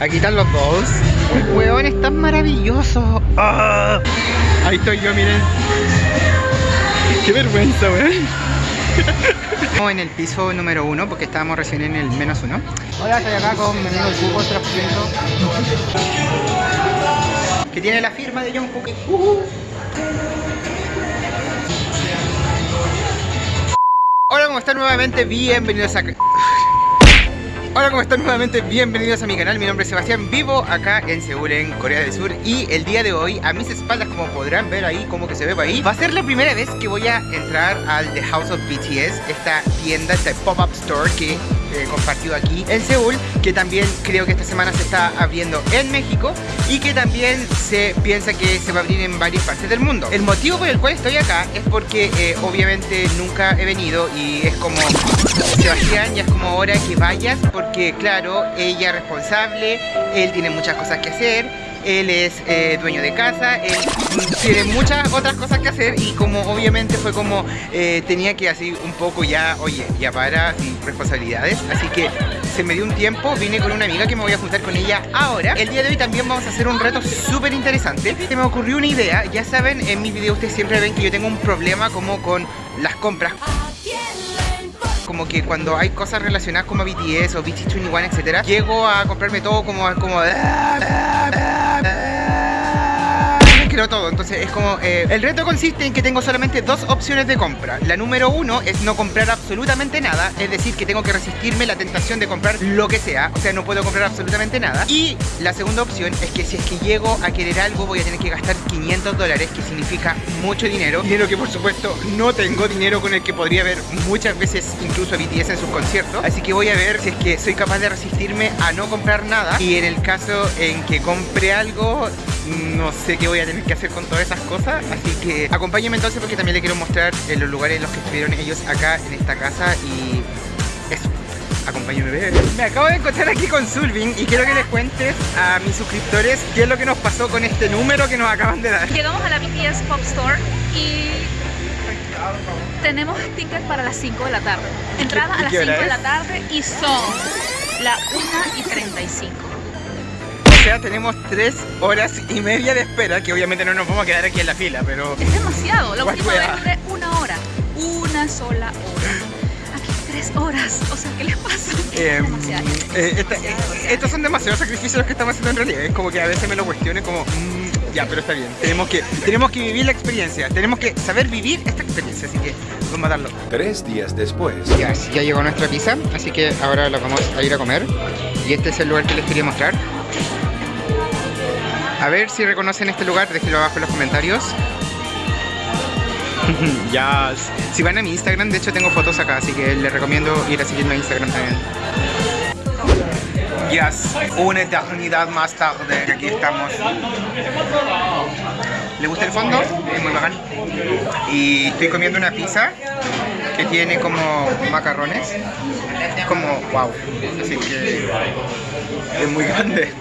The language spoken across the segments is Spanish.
Aquí están los dos. Hueón es tan maravilloso. Ah. Ahí estoy yo, miren. Qué vergüenza, weón. Estamos en el piso número uno porque estábamos recién en el menos uno. Hola, estoy acá con mi amigo Cubo 3%. Que tiene la firma de John Cook. Uh. Hola, ¿cómo están nuevamente? Bienvenidos a... Hola, ¿cómo están nuevamente? Bienvenidos a mi canal, mi nombre es Sebastián, vivo acá en Seúl, en Corea del Sur Y el día de hoy, a mis espaldas, como podrán ver ahí, como que se ve por ahí Va a ser la primera vez que voy a entrar al The House of BTS Esta tienda, este pop-up store que he compartido aquí en Seúl Que también creo que esta semana se está abriendo en México Y que también se piensa que se va a abrir en varias partes del mundo. El motivo por el cual estoy acá es porque eh, obviamente nunca he venido Y es como, Sebastián, ya es como hora que vayas porque claro, ella es responsable, él tiene muchas cosas que hacer, él es eh, dueño de casa, tiene muchas otras cosas que hacer y como obviamente fue como eh, tenía que así un poco ya, oye, ya para responsabilidades, así que se me dio un tiempo, vine con una amiga que me voy a juntar con ella ahora. El día de hoy también vamos a hacer un reto súper interesante. Se me ocurrió una idea, ya saben, en mis videos ustedes siempre ven que yo tengo un problema como con las compras como que cuando hay cosas relacionadas como BTS o BT21, etcétera, llego a comprarme todo como, como time. Todo. Entonces es como... Eh, el reto consiste en que tengo solamente dos opciones de compra. La número uno es no comprar absolutamente nada. Es decir, que tengo que resistirme la tentación de comprar lo que sea. O sea, no puedo comprar absolutamente nada. Y la segunda opción es que si es que llego a querer algo voy a tener que gastar 500 dólares, que significa mucho dinero. Dinero que por supuesto no tengo, dinero con el que podría ver muchas veces incluso BTS en sus conciertos. Así que voy a ver si es que soy capaz de resistirme a no comprar nada. Y en el caso en que compre algo, no sé qué voy a tener que hacer con todas esas cosas Así que acompáñenme entonces porque también les quiero mostrar en los lugares en los que estuvieron ellos acá en esta casa Y eso, acompáñenme a ver Me acabo de encontrar aquí con Sulvin y quiero que les cuentes a mis suscriptores qué es lo que nos pasó con este número que nos acaban de dar. Llegamos a la BTS Pop Store y tenemos tickets para las 5 de la tarde. Entrada a las 5 de la tarde y son la 1 y 35 sea, tenemos tres horas y media de espera, que obviamente no nos vamos a quedar aquí en la fila, pero... Es demasiado, la última vez duré una hora, una sola hora. Aquí tres horas, o sea, ¿qué les pasa? Eh, eh, eh, estos son demasiados sacrificios los que estamos haciendo en realidad, es como que a veces me lo cuestiono como... Mm, ya, pero está bien, tenemos que, tenemos que vivir la experiencia, tenemos que saber vivir esta experiencia, así que vamos a darlo. Tres días después. Ya, ya llegó nuestra pizza, así que ahora lo vamos a ir a comer. Y este es el lugar que les quería mostrar. A ver si reconocen este lugar, déjenlo abajo en los comentarios. ya, si van a mi Instagram, de hecho tengo fotos acá, así que les recomiendo ir a seguirme a Instagram también. Yes, una eternidad más tarde, aquí estamos. ¿Le gusta el fondo? Es muy bacán. Y estoy comiendo una pizza que tiene como macarrones. Es como, wow. Así que es muy grande.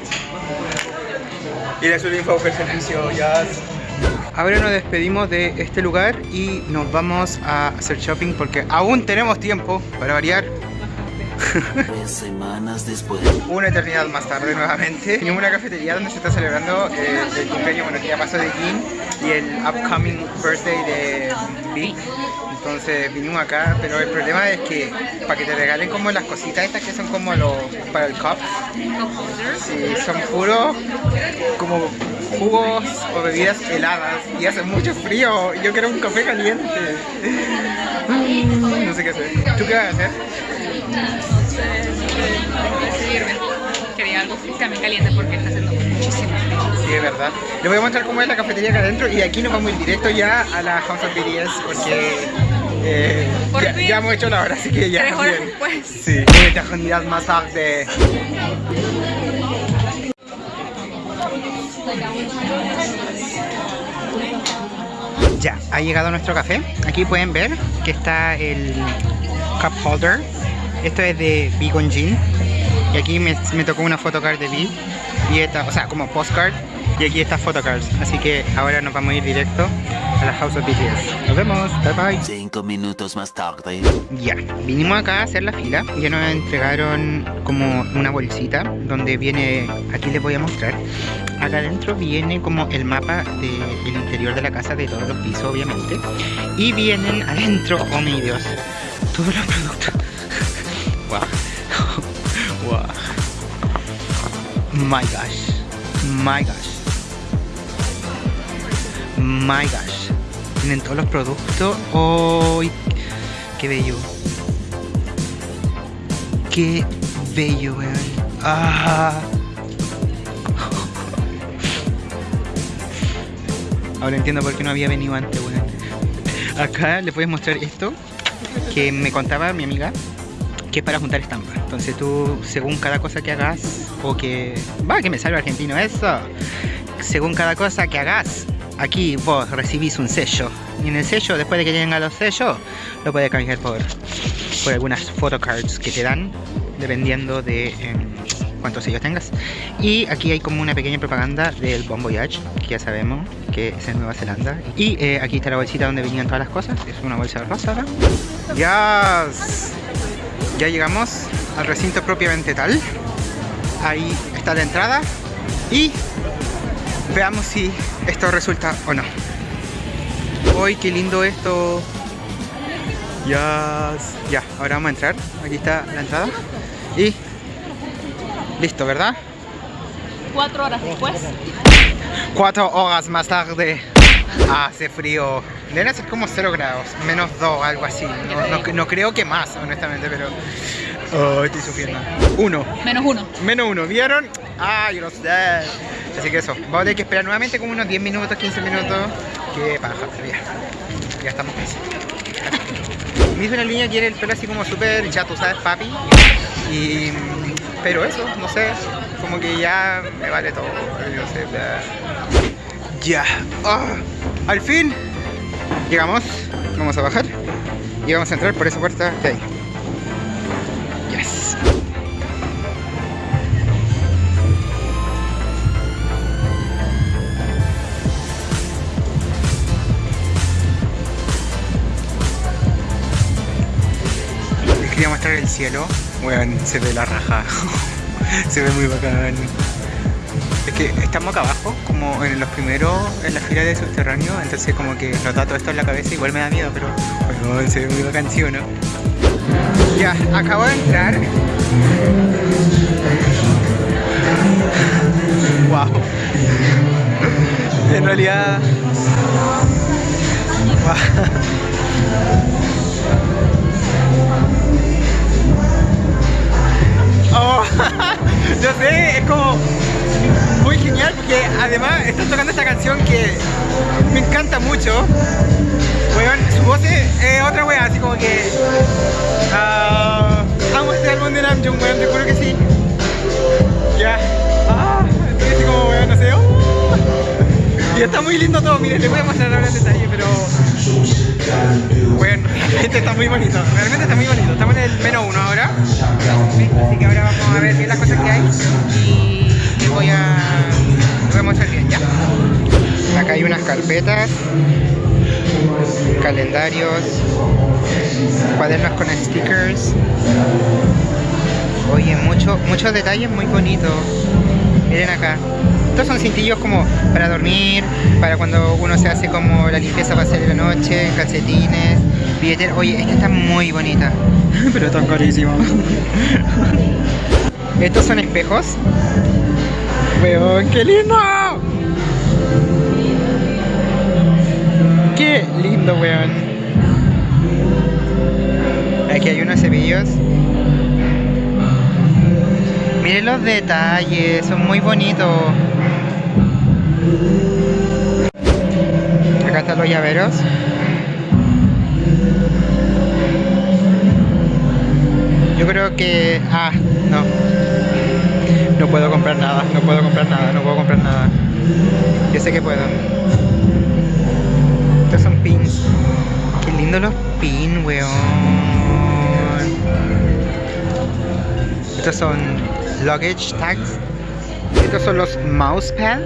Le subí el servicio ya. Ahora nos despedimos de este lugar y nos vamos a hacer shopping porque aún tenemos tiempo para variar. Tres semanas después. Una eternidad más tarde nuevamente. Tenemos una cafetería donde se está celebrando eh, el cumpleaños, bueno, que ya pasó de Jin y el upcoming birthday de Big. Entonces vinimos acá, pero el problema es que para que te regalen como las cositas estas que son como los para el cup, son puros como jugos o bebidas heladas y hace mucho frío. Yo quiero un café caliente. No sé qué hacer. ¿Tú qué vas a hacer? Sé, Quería algo también caliente porque está haciendo muchísimo frío. Sí, es verdad. Les voy a mostrar cómo es la cafetería acá adentro y aquí nos vamos ir directo ya a la House of BTS porque eh, ya, hemos hecho la hora, así que ya. Tres horas después. Sí, una eternidad más tarde. Ya, ha llegado nuestro café. Aquí pueden ver que está el cup holder. Esto es de Beacon Jean. Y aquí me, me tocó una photocard de B. Y esta, o sea, como postcard. Y aquí está photocards. Así que ahora nos vamos a ir directo a la House of BTS. Nos vemos. Bye bye. Cinco minutos más tarde. Ya, vinimos acá a hacer la fila ya nos entregaron como una bolsita donde viene, aquí les voy a mostrar, acá adentro viene como el mapa del interior de la casa de todos los pisos obviamente y vienen adentro, oh mi Dios, todos los productos. wow. My gosh. My gosh. My gosh. Tienen todos los productos. ¡Oh! ¡Qué bello! ¡Qué bello, weón! ¡Ah! Ahora entiendo por qué no había venido antes, weón. Acá les voy a mostrar esto que me contaba mi amiga que es para juntar estampas. Entonces tú, según cada cosa que hagas, o que... Va, que me salve argentino eso. Según cada cosa que hagas, aquí vos recibís un sello. Y en el sello, después de que tenga los sellos, lo puedes cambiar por, por algunas photocards que te dan, dependiendo de em, cuántos sellos tengas. Y aquí hay como una pequeña propaganda del Bon Voyage, que ya sabemos que es en Nueva Zelanda. Y eh, aquí está la bolsita donde venían todas las cosas. Es una bolsa rosada. Ya... Ya llegamos al recinto propiamente tal. Ahí está la entrada. Y veamos si esto resulta o no. ¡Uy, qué lindo esto! Ya, ya, ahora vamos a entrar. Aquí está la entrada. Y listo, ¿verdad? Cuatro horas después. Cuatro horas más tarde. Hace frío. Deben ser como 0 grados, menos 2, algo así. No, no, no creo que más, honestamente, pero. Oh, estoy sufriendo. Uno. Menos uno. Menos uno, ¿vieron? Ah, yo no sé. Así que eso, vamos a tener que esperar nuevamente como unos 10 minutos, 15 minutos. Qué paja, ya. Ya estamos casi. Me hizo una línea que era el pelo así como súper, ya tú sabes, papi. Y. Pero eso, no sé. Como que ya me vale todo. No sé. Ya. Ah, al fin. Llegamos. Vamos a bajar. Y vamos a entrar por esa puerta de ahí. El cielo. Bueno, se ve la raja. se ve muy bacán. Es que estamos acá abajo, como en los primeros, en la fila de subterráneo, entonces como que nos da todo esto en la cabeza, igual me da miedo, pero bueno, se ve muy bacán, ¿sí o no? Ya, acabo de entrar. Wow. En realidad. Wow. Oh, yo sé, es como muy genial porque además están tocando esta canción que me encanta mucho. Weón, su voz es, otra wea, así como que. ah, amo este álbum de Namjoon, weón, te juro que sí. Ya. Está muy lindo todo, miren, les voy a mostrar ahora en detalle, pero. Bueno, realmente está muy bonito, realmente está muy bonito. Estamos en el menos uno ahora. Así que ahora vamos a ver bien las cosas que hay. Y les voy a. Voy a mostrar bien, ya. Acá hay unas carpetas, calendarios, cuadernos con stickers. Oye, mucho, muchos detalles muy bonitos. Miren acá. Estos son cintillos como para dormir, para cuando uno se hace como la limpieza para hacer en la noche, calcetines, billetera. Oye, esta está muy bonita. Pero está carísimo. Estos son espejos. Weón, qué lindo. Qué lindo, weón. Aquí hay unos cepillos. Miren los detalles, son muy bonitos. Acá están los llaveros. Yo creo que... Ah, no. No puedo comprar nada, no puedo comprar nada, no puedo comprar nada. Yo sé que puedo. Estos son pins. Qué lindo los pins, weón. Estos son luggage tags. Estos son los mousepad.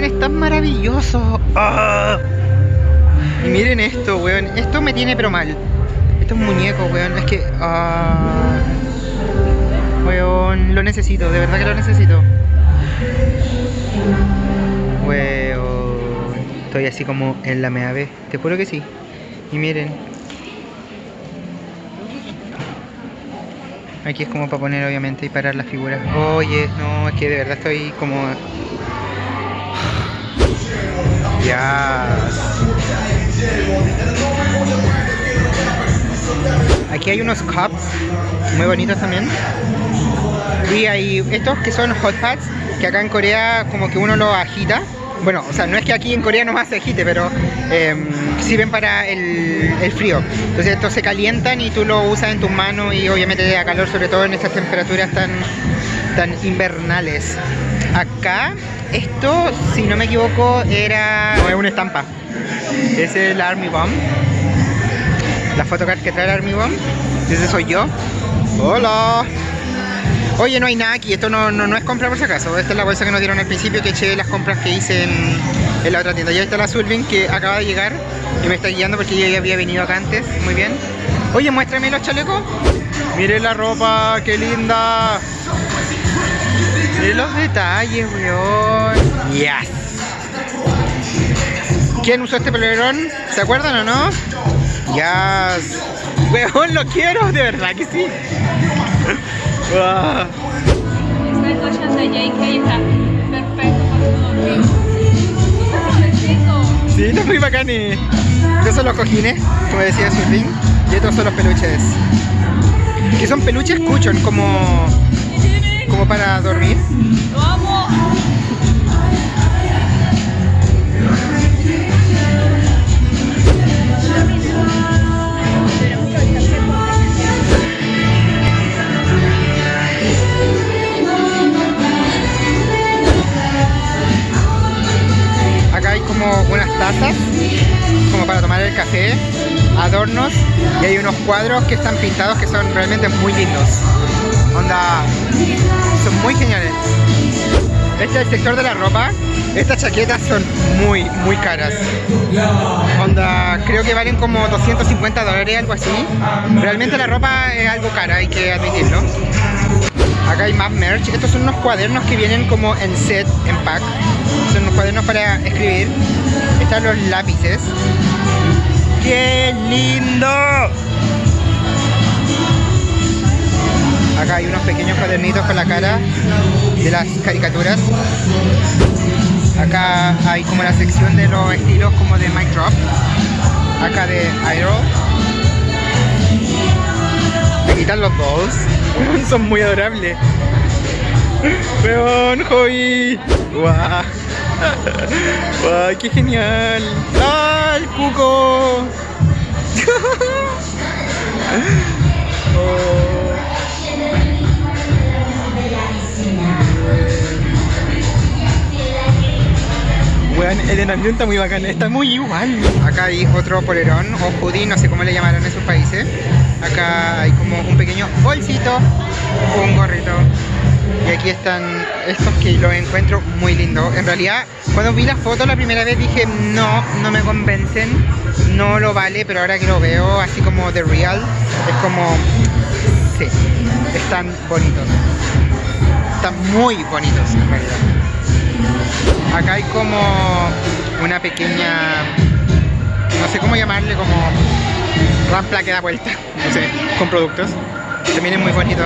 Weón, están maravillosos. ¡Ah! Y miren esto, weón. Esto me tiene pero mal. Esto es un muñeco, weón. Es que... ah, weón, lo necesito. De verdad que lo necesito. Weón. Estoy así como en la meave. Te juro que sí. Y miren. Aquí es como para poner obviamente y parar las figuras. Oye, no, es que de verdad estoy como... Ya. Aquí hay unos cups muy bonitos también. Y hay estos que son hot pads, que acá en Corea como que uno los agita. Bueno, o sea, no es que aquí en Corea nomás se agite, pero em, sirven para el, el frío. Entonces estos se calientan y tú lo usas en tus manos y obviamente te da calor, sobre todo en estas temperaturas tan, tan invernales. Acá, esto, si no me equivoco, era... Es una estampa. Es el Army Bomb. La photocard que trae el Army Bomb. Ese soy yo. Hola. Oye, no hay nada aquí, esto no, no, no es compra por si acaso. Esta es la bolsa que nos dieron al principio que eché las compras que hice en, la otra tienda. Ya está la Sulvin que acaba de llegar y me está guiando porque yo ya había venido acá antes. Muy bien. Oye, muéstrame los chalecos. Miren la ropa, qué linda. Miren los detalles, weón. Yes. ¿Quién usó este polerón? ¿Se acuerdan o no? Yes. Weón, lo quiero, de verdad que sí. Wow. Este colchón de JK está perfecto para dormir. Sí, está muy bacán. y- Estos son los cojines, como decía Surfing, y estos son los peluches. Que son peluches cuchon, como, como para dormir. ¡Lo amo! Acá hay como unas tazas, como para tomar el café, adornos, y hay unos cuadros que están pintados que son realmente muy lindos. Onda, son muy geniales. Este es el sector de la ropa. Estas chaquetas son muy, muy caras. Onda, creo que valen como 250 dólares, algo así. Realmente la ropa es algo cara, hay que admitirlo. Acá hay más merch. Estos son unos cuadernos que vienen como en set, en pack. Son unos cuadernos para escribir. Están los lápices. ¡Qué lindo! Acá hay unos pequeños cuadernitos con la cara de las caricaturas. Acá hay como la sección de los estilos como de Mike Drop. Acá de Idol. Aquí están los dolls. Son muy adorables. Weón, Joey. Guau. Guau, qué genial. ¡Ah, el cuco! Oh. El enamión está muy bacán, está muy igual. Acá hay otro polerón o hoodie, no sé cómo le llamarán en sus países. Acá hay como un pequeño bolsito, un gorrito. Y aquí están estos que los encuentro muy lindos. En realidad, cuando vi la foto la primera vez dije, no, no me convencen, no lo vale, pero ahora que lo veo así como de real, es como, sí, están bonitos. Están muy bonitos en realidad. Acá hay como una pequeña, no sé cómo llamarle, como rampla que da vuelta, no sé, con productos. También es muy bonito.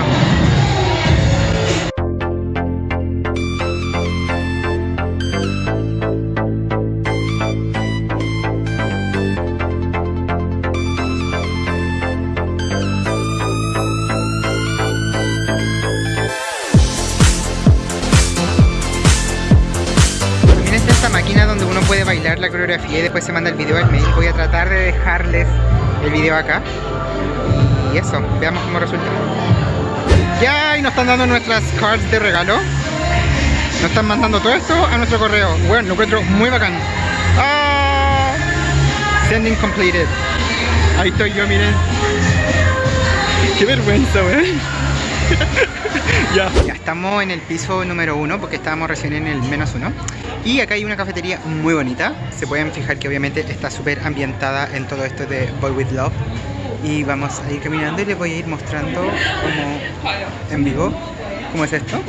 Puede bailar la coreografía y después se manda el video al mail. Voy a tratar de dejarles el video acá. Y eso, veamos cómo resulta. Ya, y nos están dando nuestras cards de regalo. Nos están mandando todo esto a nuestro correo. Bueno, lo encuentro muy bacán. ¡Ah! Sending completed. Ahí estoy yo, miren. Qué vergüenza, weón. Ya. Estamos en el piso número uno porque estábamos recién en el menos uno. Y acá hay una cafetería muy bonita. Se pueden fijar que obviamente está súper ambientada en todo esto de Boy With Love. Y vamos a ir caminando y les voy a ir mostrando como en vivo cómo es esto.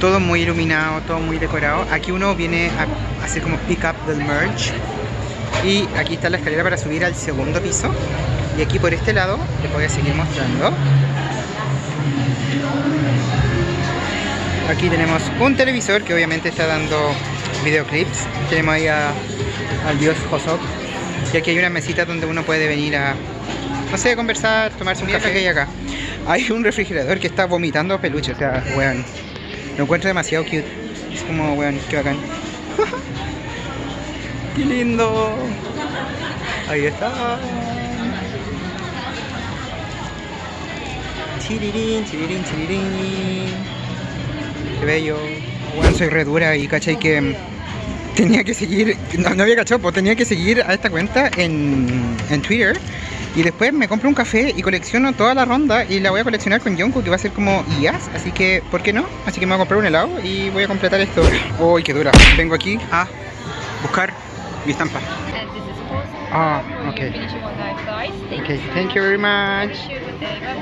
Todo muy iluminado, todo muy decorado. Aquí uno viene a hacer como pick up del merch. Y aquí está la escalera para subir al segundo piso. Y aquí por este lado les voy a seguir mostrando. Aquí tenemos un televisor que obviamente está dando videoclips. Tenemos ahí a, al dios Hosok. Y aquí hay una mesita donde uno puede venir a, no sé, conversar, tomarse un café que hay acá. Hay un refrigerador que está vomitando peluche, o sea, weón. Lo encuentro demasiado cute. Es como, weón, qué bacán. ¡Qué lindo! Ahí está. Chirirín, chirirín, chirirín. Qué bello. Bueno, soy re dura y cachai que mm, tenía que seguir, no, no había cachado, pues tenía que seguir a esta cuenta en, en Twitter. Y después me compro un café y colecciono toda la ronda y la voy a coleccionar con Yonko que va a ser como IAS, así que ¿por qué no? Así que me voy a comprar un helado y voy a completar esto. Uy, qué dura. Vengo aquí a buscar mi estampa. Ah, okay. Okay, thank you very much.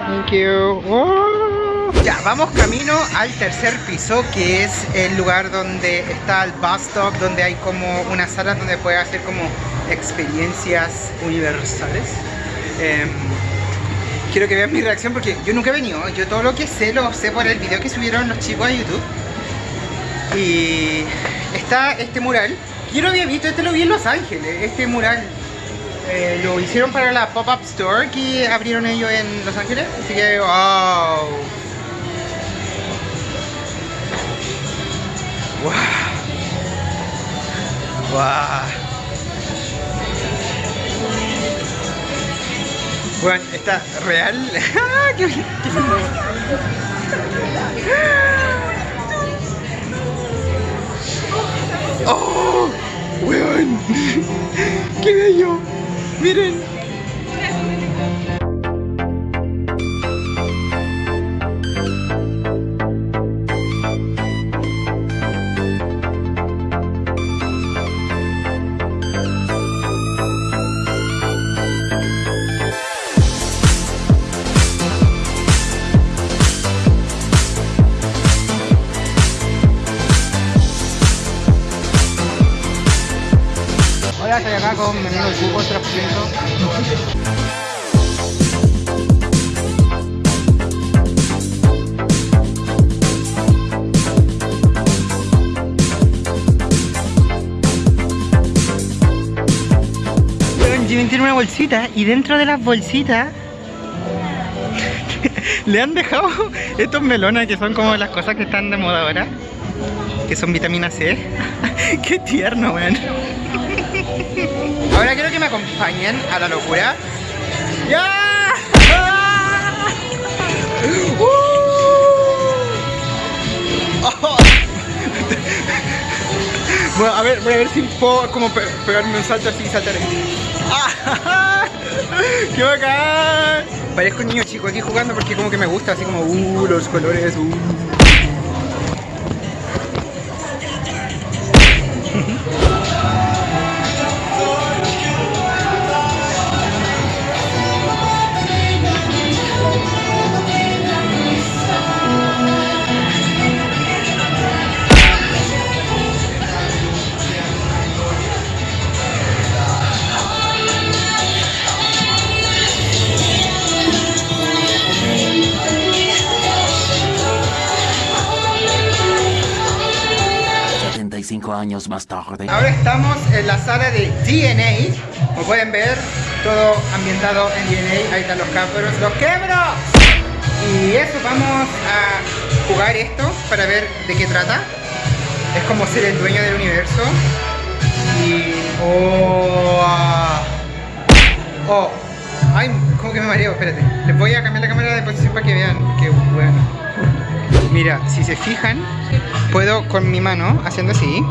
Thank you. Oh. Ya, vamos camino al tercer piso, que es el lugar donde está el bus stop, donde hay como una sala donde puedes hacer como experiencias universales. Em, quiero que vean mi reacción porque yo nunca he venido. Yo todo lo que sé lo sé por el video que subieron los chicos a YouTube. Y está este mural. Yo lo había visto, este lo vi en Los Ángeles, este mural. Eh, lo hicieron para la pop-up store que abrieron ellos en Los Ángeles. Así que, wow. Wow. Wow. Bueno, está real. ¡Ah, qué, qué! ¡Oh! ¡Weón! ¡Qué bello! ¡Miren! Del cubo 3%. Weón, Jimmy tiene una bolsita y dentro de las bolsitas le han dejado estos melones que son como las cosas que están de moda ahora. Que son vitamina C. Qué tierno, weón. Ahora quiero que me acompañen a la locura. ¡Ya! ¡Ah! ¡Uh! Oh. Bueno, a ver, voy a ver si puedo como pe- pegarme un salto así y saltar. ¡Ah! ¡Qué bacán! Parezco un niño chico aquí jugando porque como que me gusta, así como, uh, los colores, uh. Ahora estamos en la sala de DNA. Como pueden ver, todo ambientado en DNA. Ahí están los cabros, los quebros. Y eso, vamos a jugar esto para ver de qué trata. Es como ser el dueño del universo. Y... Oh, ah. oh. Ay, como que me mareo, espérate. Les voy a cambiar la cámara de posición para que vean. Qué bueno. Mira, si se fijan, puedo con mi mano, haciendo así,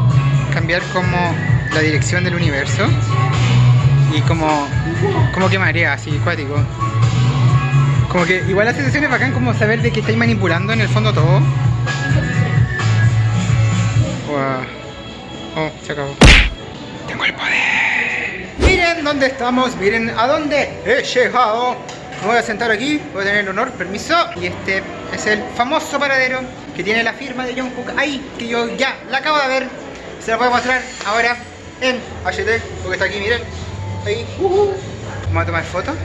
cambiar como la dirección del universo y como, como que marea, así, cuático. Como que igual la sensación es bacán como saber de que estáis manipulando en el fondo todo. Wow. Oh, se acabó. Tengo el poder. Miren dónde estamos, miren a dónde he llegado. Me voy a sentar aquí, voy a tener el honor, permiso. Y este es el famoso paradero que tiene la firma de John Cook ahí, que yo ya la acabo de ver. Se la voy a mostrar ahora en HT, porque está aquí, miren. Ahí, uh Vamos a tomar fotos.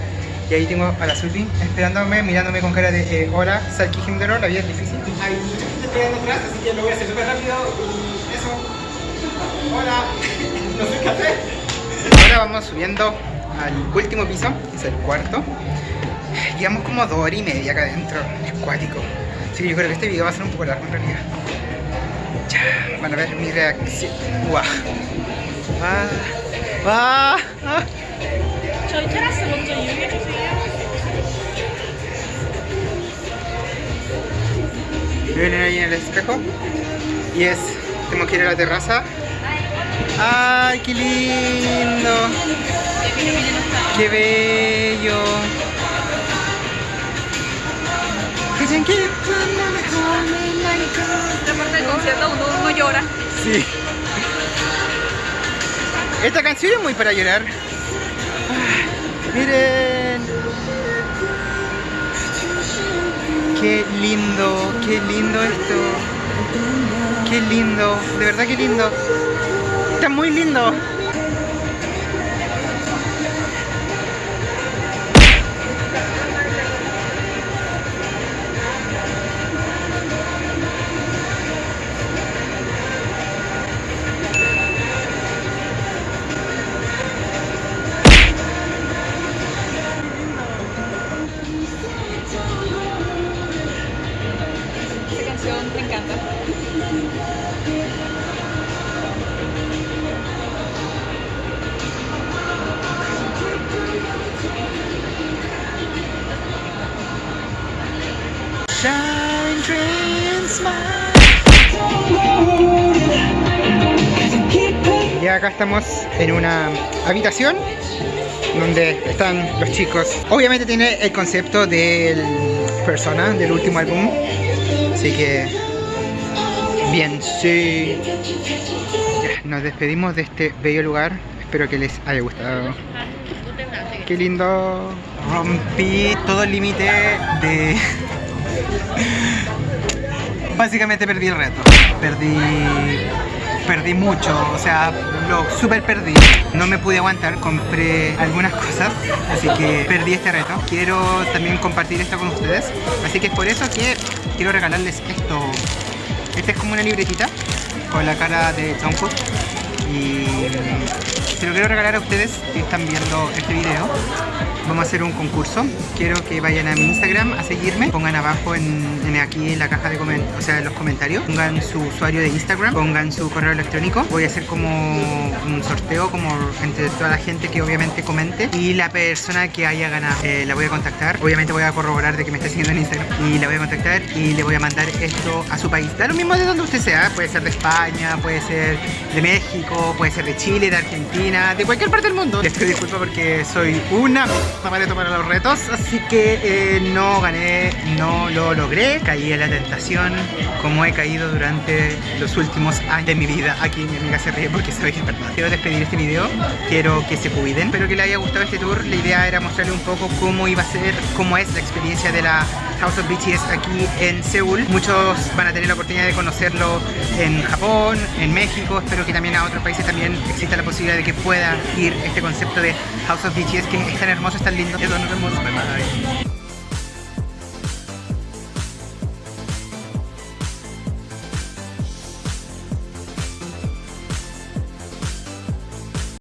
Y ahí tengo a la Zulbi esperándome, mirándome con cara de eh, hola, Salki Himdero, la vida es difícil. Hay mucha gente esperando atrás, así que lo voy a hacer súper rápido. Y eso. Hola, no soy café. Ahora vamos subiendo al último piso, que es el cuarto. Llevamos como dos horas y media acá adentro, es cuático. Así que yo creo que este video va a ser un poco largo en realidad Ya, van a ver mi reacción. ¡Guau! ¡Ah! ¡Ah! ¡Ah! 저희 테라스 먼저 이용해 주세요. Vienen ahí en el espejo. Y es, tenemos que ir a la terraza. ¡Ay, qué lindo! ¡Qué bello! Dicen esta parte del uno, llora. Sí. Esta canción es muy para llorar. Miren. Qué lindo, qué lindo esto. Qué lindo, de verdad qué lindo. Está muy lindo. Y acá estamos en una habitación donde están los chicos. Obviamente tiene el concepto del Persona, del último álbum. Así que... Bien, sí. Ya, Nos despedimos de este bello lugar. Espero que les haya gustado. Qué lindo. Rompí todo el límite de... Básicamente perdí el reto. Perdí. Perdí mucho, o sea, lo super perdí. No me pude aguantar, compré algunas cosas, así que perdí este reto. Quiero también compartir esto con ustedes, así que es por eso que quiero regalarles esto. Esta es como una libretita con la cara de Jungkook y se lo quiero regalar a ustedes que están viendo este video. Vamos a hacer un concurso. Quiero que vayan a mi Instagram a seguirme. Pongan abajo en, aquí en la caja de comentarios, o sea, en los comentarios. Pongan su usuario de Instagram, pongan su correo electrónico. Voy a hacer como un sorteo como entre toda la gente que obviamente comente y la persona que haya ganado eh, la voy a contactar. Obviamente voy a corroborar de que me está siguiendo en Instagram y la voy a contactar y le voy a mandar esto a su país. Da lo mismo de donde usted sea, puede ser de España, puede ser de México, puede ser de Chile, de Argentina, de cualquier parte del mundo. Les pido disculpas porque soy una zapaleto para los retos, así que eh, no gané, no lo logré, caí en la tentación como he caído durante los últimos años de mi vida. Aquí mi amiga se ríe porque sabe que es verdad. Quiero despedir este video, quiero que se cuiden, espero que les haya gustado este tour. La idea era mostrarle un poco cómo iba a ser, cómo es la experiencia de la House of BTS aquí en Seúl. Muchos van a tener la oportunidad de conocerlo en Japón, en México. Espero que también a otros países también exista la posibilidad de que pueda ir este concepto de House of BTS que es tan hermoso, es tan lindo. Vemos. Bye bye.